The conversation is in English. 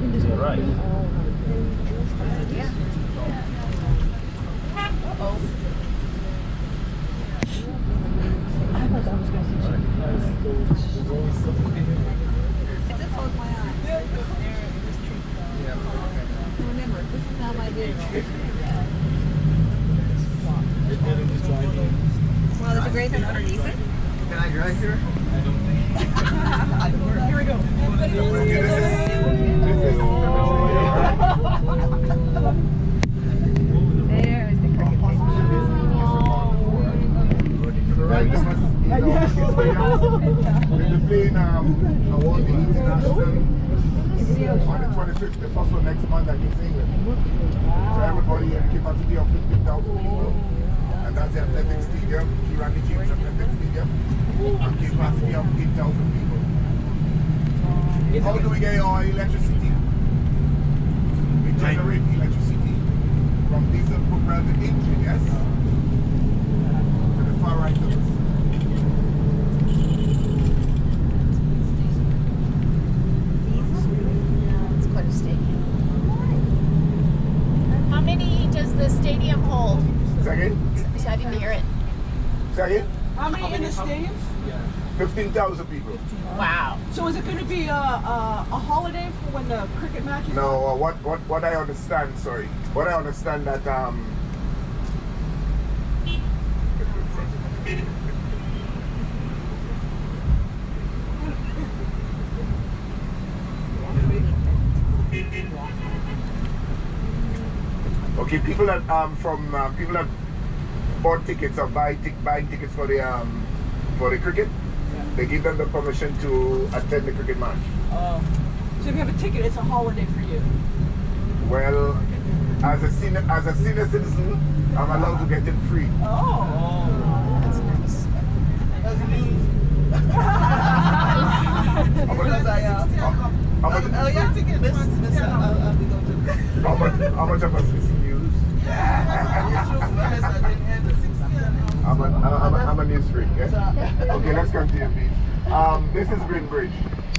to I just closed my eyes. Remember, this is how I do. Well, there's a great thing underneath it. Can I drive here? I don't think. here we go. Okay, this is, this is There's the cricket Right, this was, you know, it's for young. We'll be playing um, award the international on the 25th, the first one next month New England. So everybody in capacity of 15,000 people. And that's the athletic stadium, Kirani James Athletic Stadium. And capacity of 8,000 people. How do we get our electricity? We generate electricity from diesel propelled engine, yes? To the far right of us. It's quite a stadium. How many does the stadium hold? Second? So I didn't hear it. Second? How many in the stadium? 15,000 people. Wow. So is it going to be a, a, a holiday for when the cricket matches? No, uh, what, what, what I understand, sorry, what I understand that, um, okay, people that, um, from, uh, people that bought tickets or buy tic- buying tickets for the, um, for the cricket, they give them the permission to attend the cricket match. Oh. So if you have a ticket, it's a holiday for you. Well, as a senior, as a senior citizen, I'm allowed to get it free. Oh. That's nice. How much, Because I, uh, how, how much, oh yeah, to this, this, uh, I'll, I'll be going to. how much, how much of us is news? I'm a, I'm a, I'm a news freak, Okay, let's continue, please. Um, this is Green Bridge.